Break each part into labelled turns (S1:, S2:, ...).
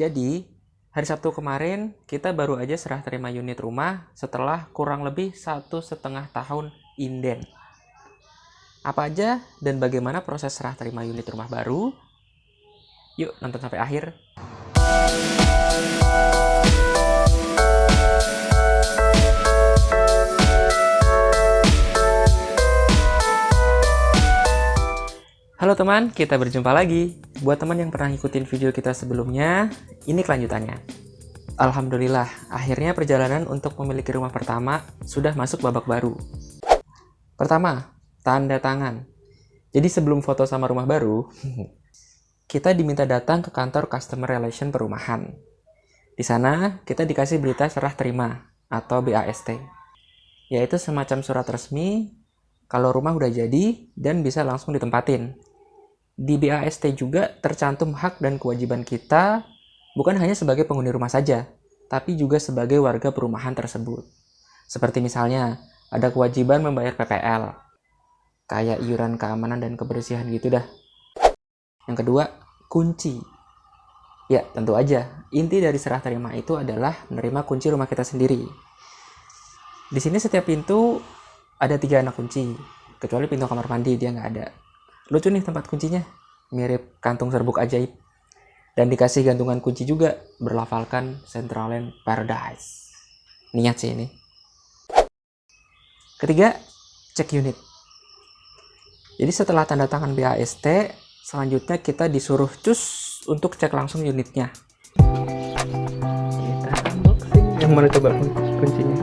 S1: Jadi, hari Sabtu kemarin kita baru aja serah terima unit rumah setelah kurang lebih satu setengah tahun inden. Apa aja dan bagaimana proses serah terima unit rumah baru? Yuk nonton sampai akhir. Halo teman, kita berjumpa lagi. Buat teman yang pernah ngikutin video kita sebelumnya, ini kelanjutannya. Alhamdulillah, akhirnya perjalanan untuk memiliki rumah pertama sudah masuk babak baru. Pertama, tanda tangan. Jadi sebelum foto sama rumah baru, kita diminta datang ke kantor Customer Relation Perumahan. Di sana, kita dikasih berita serah terima atau BAST, yaitu semacam surat resmi kalau rumah udah jadi dan bisa langsung ditempatin di BAST juga tercantum hak dan kewajiban kita bukan hanya sebagai penghuni rumah saja, tapi juga sebagai warga perumahan tersebut. Seperti misalnya, ada kewajiban membayar PPL, kayak iuran keamanan dan kebersihan gitu dah. Yang kedua, kunci. Ya, tentu aja, inti dari serah terima itu adalah menerima kunci rumah kita sendiri. Di sini setiap pintu ada tiga anak kunci, kecuali pintu kamar mandi dia nggak ada. Lucu nih tempat kuncinya, mirip kantung serbuk ajaib. Dan dikasih gantungan kunci juga, berlafalkan Centraland Paradise. Niat sih ini. Ketiga, cek unit. Jadi setelah tanda tangan BAST, selanjutnya kita disuruh cus untuk cek langsung unitnya. Kita unboxing. Yang mana coba kuncinya?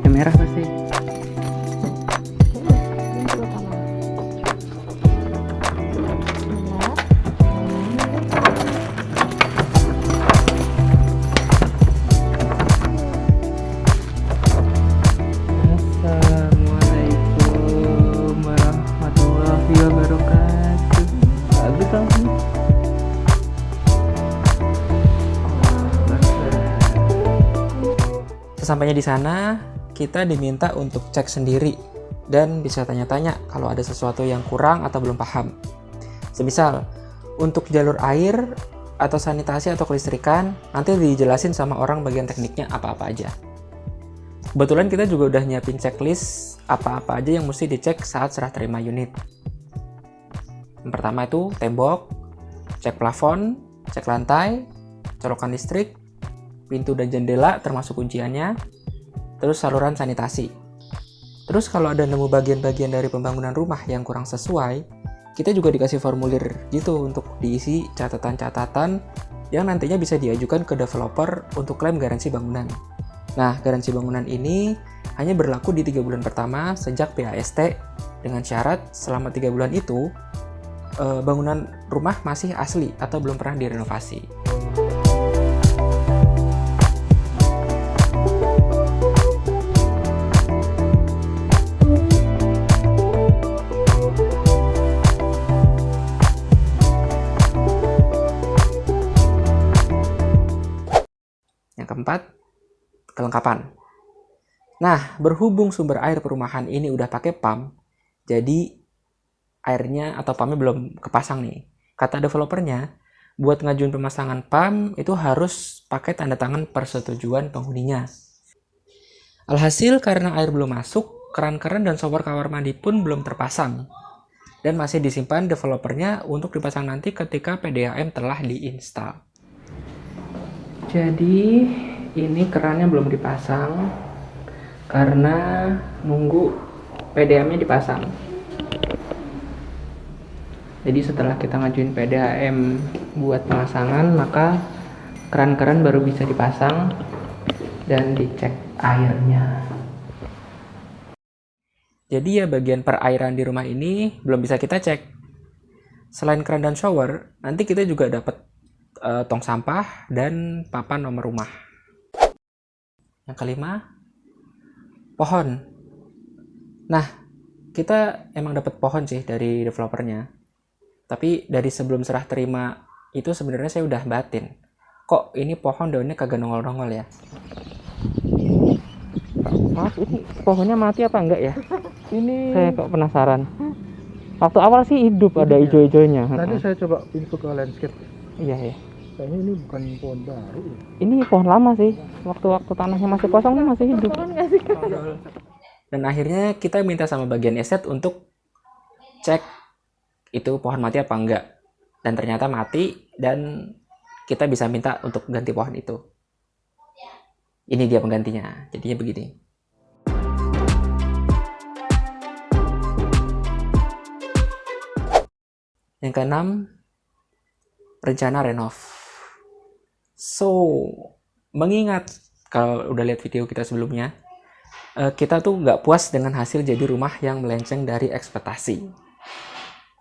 S1: Yang merah pasti. Sesampainya di sana, kita diminta untuk cek sendiri dan bisa tanya-tanya kalau ada sesuatu yang kurang atau belum paham. Semisal, untuk jalur air atau sanitasi atau kelistrikan, nanti dijelasin sama orang bagian tekniknya apa-apa aja. Kebetulan kita juga udah nyiapin checklist apa-apa aja yang mesti dicek saat serah terima unit. Yang pertama itu tembok, cek plafon, cek lantai, colokan listrik, pintu dan jendela termasuk kunciannya, terus saluran sanitasi. Terus kalau ada nemu bagian-bagian dari pembangunan rumah yang kurang sesuai, kita juga dikasih formulir gitu untuk diisi catatan-catatan yang nantinya bisa diajukan ke developer untuk klaim garansi bangunan. Nah, garansi bangunan ini hanya berlaku di tiga bulan pertama sejak PAST dengan syarat selama tiga bulan itu eh, bangunan rumah masih asli atau belum pernah direnovasi. Keempat, kelengkapan. Nah, berhubung sumber air perumahan ini udah pakai pump, jadi airnya atau pumpnya belum kepasang nih. Kata developernya, buat ngajuin pemasangan pump itu harus pakai tanda tangan persetujuan penghuninya. Alhasil karena air belum masuk, keran-keran dan shower kamar mandi pun belum terpasang dan masih disimpan developernya untuk dipasang nanti ketika PDAM telah diinstal jadi ini kerannya belum dipasang karena nunggu PDAM nya dipasang. Jadi setelah kita ngajuin PDAM buat pemasangan maka keran-keran baru bisa dipasang dan dicek airnya. Jadi ya bagian perairan di rumah ini belum bisa kita cek. Selain keran dan shower nanti kita juga dapat uh, tong sampah dan papan nomor rumah. Yang kelima, pohon. Nah, kita emang dapat pohon sih dari developernya. Tapi dari sebelum serah terima itu sebenarnya saya udah batin. Kok ini pohon daunnya kagak nongol-nongol ya? Maaf, ini pohonnya mati apa enggak ya? Ini saya kok penasaran. waktu awal sih hidup ada
S2: Hidup ya?
S1: hijau-hijaunya
S2: Nanti saya coba info ke landscape.
S1: Iya iya.
S2: Kayaknya ini bukan pohon baru. ya.
S1: ini pohon lama sih. Waktu-waktu tanahnya masih kosong masih hidup. Dan akhirnya kita minta sama bagian eset untuk cek itu pohon mati apa enggak. Dan ternyata mati dan kita bisa minta untuk ganti pohon itu. Ini dia penggantinya. Jadinya begini. Yang keenam rencana renov so mengingat kalau udah lihat video kita sebelumnya eh, kita tuh nggak puas dengan hasil jadi rumah yang melenceng dari ekspektasi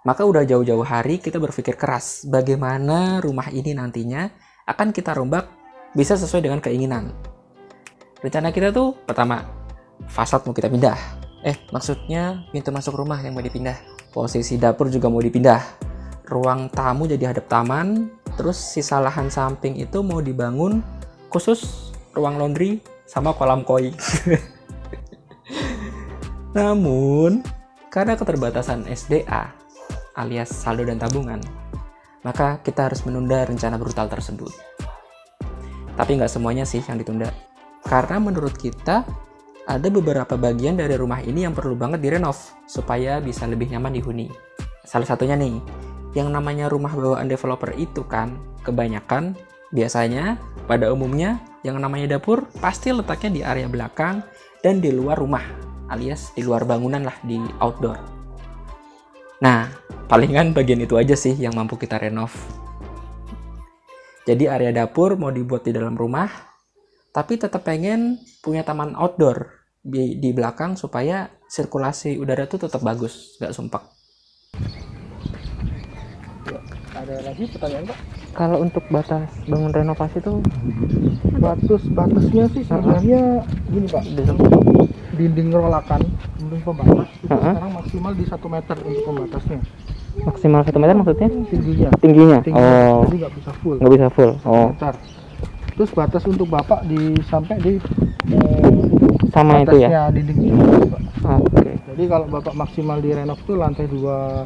S1: maka udah jauh-jauh hari kita berpikir keras bagaimana rumah ini nantinya akan kita rombak bisa sesuai dengan keinginan. Rencana kita tuh pertama, fasad mau kita pindah. Eh, maksudnya pintu masuk rumah yang mau dipindah. Posisi dapur juga mau dipindah. Ruang tamu jadi hadap taman, terus sisa lahan samping itu mau dibangun khusus ruang laundry sama kolam koi. Namun, karena keterbatasan SDA alias saldo dan tabungan, maka kita harus menunda rencana brutal tersebut. Tapi nggak semuanya sih yang ditunda. Karena menurut kita, ada beberapa bagian dari rumah ini yang perlu banget direnov supaya bisa lebih nyaman dihuni. Salah satunya nih, yang namanya rumah bawaan developer itu kan, kebanyakan biasanya pada umumnya yang namanya dapur pasti letaknya di area belakang dan di luar rumah alias di luar bangunan lah di outdoor. Nah, palingan bagian itu aja sih yang mampu kita renov. Jadi area dapur mau dibuat di dalam rumah, tapi tetap pengen punya taman outdoor di, di belakang supaya sirkulasi udara tuh tetap bagus, nggak sumpek.
S2: Ya, ada lagi pertanyaan Pak?
S1: Kalau untuk batas bangun renovasi tuh
S2: Batas batasnya sih sebenarnya gini Pak. Dinding rolakan, dinding pembatas itu
S1: Uh-uh.
S2: sekarang maksimal di satu meter untuk pembatasnya.
S1: maksimal satu meter maksudnya
S2: Tingginya.
S1: tingginya.
S2: Tingginya.
S1: Oh,
S2: Jadi nggak bisa full.
S1: nggak bisa full. Oh,
S2: meter. Terus batas untuk bapak di sampai di eh,
S1: sama itu ya.
S2: batasnya dinding itu, Pak.
S1: Oke.
S2: Jadi kalau bapak maksimal di renov itu lantai dua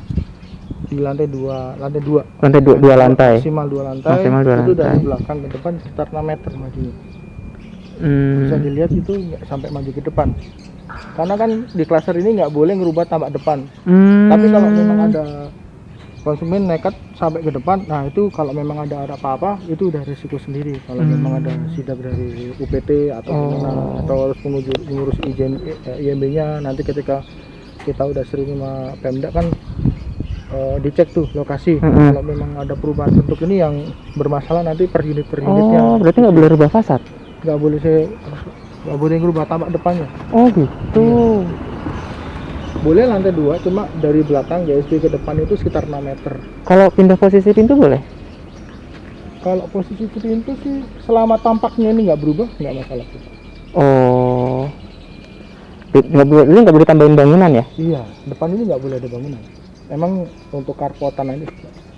S2: di lantai dua lantai dua
S1: Lantai dua, dua lantai.
S2: maksimal dua lantai
S1: Maksimal dua
S2: itu dari
S1: lantai.
S2: belakang ke depan sekitar 6 meter majunya
S1: Hmm.
S2: bisa dilihat itu nggak sampai maju ke depan karena kan di klaser ini nggak boleh ngerubah tambak depan
S1: Hmm.
S2: tapi kalau memang ada konsumen nekat sampai ke depan nah itu kalau memang ada ada apa-apa itu udah risiko sendiri kalau
S1: Hmm.
S2: memang ada sidak dari UPT atau
S1: Oh.
S2: gimana atau harus mengurus, mengurus izin eh, IMB-nya nanti ketika kita udah sering sama Pemda kan eh, dicek tuh lokasi
S1: Mm-mm.
S2: kalau memang ada perubahan bentuk ini yang bermasalah nanti per unit per unitnya
S1: Oh, berarti nggak boleh rubah fasad?
S2: nggak boleh saya nggak boleh ngerubah tambak depannya
S1: Oh gitu.
S2: boleh lantai dua cuma dari belakang GSB ke depan itu sekitar 6 meter
S1: Kalau pindah posisi pintu boleh?
S2: kalau posisi pintu sih selama tampaknya ini nggak berubah nggak masalah.
S1: Oh. Nggak boleh, ini nggak boleh tambahin bangunan ya?
S2: iya depan ini nggak boleh ada bangunan emang untuk karpotan aja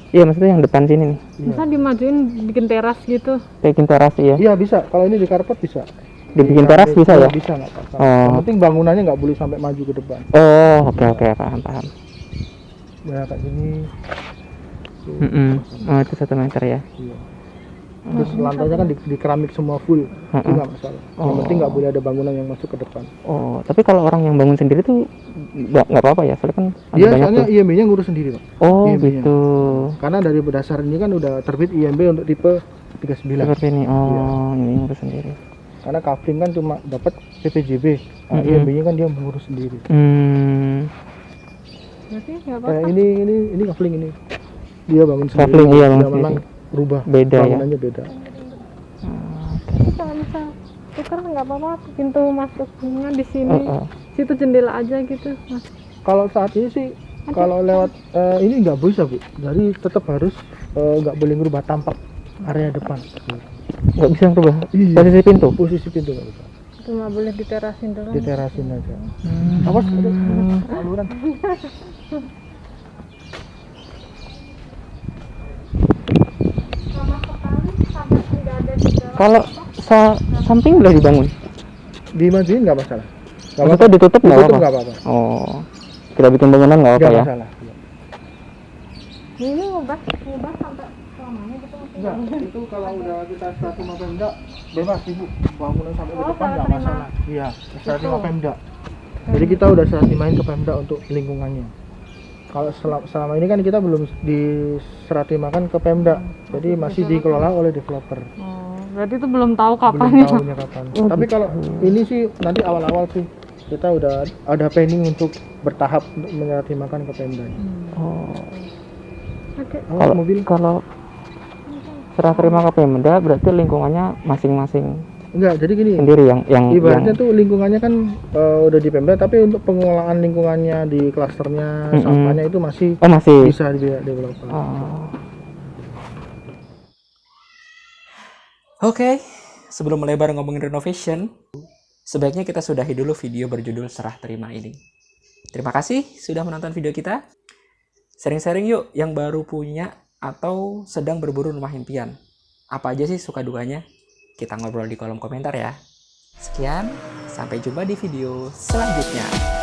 S1: Iya, maksudnya yang depan sini nih.
S2: iya.
S3: Bisa dimajuin bikin teras gitu.
S1: Bikin teras ya.
S2: iya bisa kalau ini di karpet bisa
S1: Dibikin
S2: Di-
S1: teras bisa ya?
S2: bisa nggak apa-apa
S1: Oh.
S2: yang penting bangunannya nggak boleh sampai maju ke depan
S1: Oh, oke oke, paham paham.
S2: ya kayak gini Tuh,
S1: Mm-mm. Oh, itu satu meter ya.
S2: iya. terus lantainya kan di, di keramik semua full itu
S1: Mm-mm.
S2: nggak masalah yang
S1: Oh.
S2: penting nggak boleh ada bangunan yang masuk ke depan
S1: Oh, tapi kalau orang yang bangun sendiri tuh nggak nggak apa-apa ya? Soalnya kan ada
S2: dia
S1: banyak
S2: soalnya
S1: tuh.
S2: IMB-nya ngurus sendiri pak
S1: Oh,
S2: IMB-nya.
S1: gitu.
S2: karena dari berdasar ini kan udah terbit IMB untuk tipe 39
S1: Seperti ini.
S2: Iya.
S1: Oh, ini ngurus sendiri.
S2: karena kafling kan cuma dapat PPJB nah,
S1: Mm-mm.
S2: IMB-nya kan dia mengurus sendiri
S1: Hmm.
S3: Berarti nggak
S2: kayak
S3: apa-apa.
S2: ini ini ini kafling ini dia bangun sendiri
S1: Kafling, iya, bangun
S2: Dia memang berubah
S1: Beda ya.
S2: bangunannya beda
S3: Tapi kalau misal tukar nggak apa-apa. Pintu masuknya di sini.
S1: Oh, oh.
S3: Situ jendela aja gitu. Mas.
S2: kalau saat ini sih kalau lewat eh, ini nggak bisa bu jadi tetap harus eh, nggak boleh ngerubah tampak area depan
S1: Nggak bisa ngerubah
S2: Iya.
S1: posisi pintu.
S2: posisi pintu nggak bisa
S3: Cuma boleh diterasin doang.
S2: diterasin aja
S1: Hmm.
S2: awas ada saluran
S1: Kalau sa samping boleh dibangun.
S2: dimajuin nggak masalah nggak
S1: Maksudnya ditutup nggak
S2: Ditutup
S1: apa-apa.
S2: nggak apa-apa
S1: Oh, kita bikin bangunan nggak apa
S2: nggak
S1: ya?
S2: masalah
S3: ini ngubah ngubah sampai selamanya gitu
S2: Enggak, itu kalau udah kita terima Pemda bebas ibu bangunan sampai ke
S3: Oh,
S2: depan
S3: serah
S2: nggak masalah. Iya,
S3: Gitu.
S2: terima Pemda. Jadi kita udah serah terimain ke Pemda untuk lingkungannya. Kalau selama, selama ini kan kita belum diserah terimakan ke Pemda, jadi masih dikelola oleh developer.
S3: oh, berarti itu belum tahu kapan
S2: belum
S3: ya
S2: tahunya kapan. Tapi kalau ini sih nanti awal-awal sih kita udah ada planning untuk bertahap untuk menyerah terimakan ke Pemda.
S1: Oh,
S3: oke
S2: Oh,
S1: kalau
S2: mobil
S1: kalau serah terima ke Pemda berarti lingkungannya masing-masing
S2: enggak, jadi gini.
S1: sendiri yang yang
S2: Ibaratnya
S1: yang
S2: tuh lingkungannya kan eh, udah di Pemda, tapi untuk pengelolaan lingkungannya di klasternya,
S1: Mm-mm.
S2: sampahnya itu masih
S1: oh masih
S2: bisa di developer.
S1: Oh. Oke, sebelum melebar ngomongin renovation, sebaiknya kita sudahi dulu video berjudul Serah Terima ini. Terima kasih sudah menonton video kita. Sharing-sharing yuk yang baru punya atau sedang berburu rumah impian. Apa aja sih suka dukanya? Kita ngobrol di kolom komentar ya. Sekian, sampai jumpa di video selanjutnya.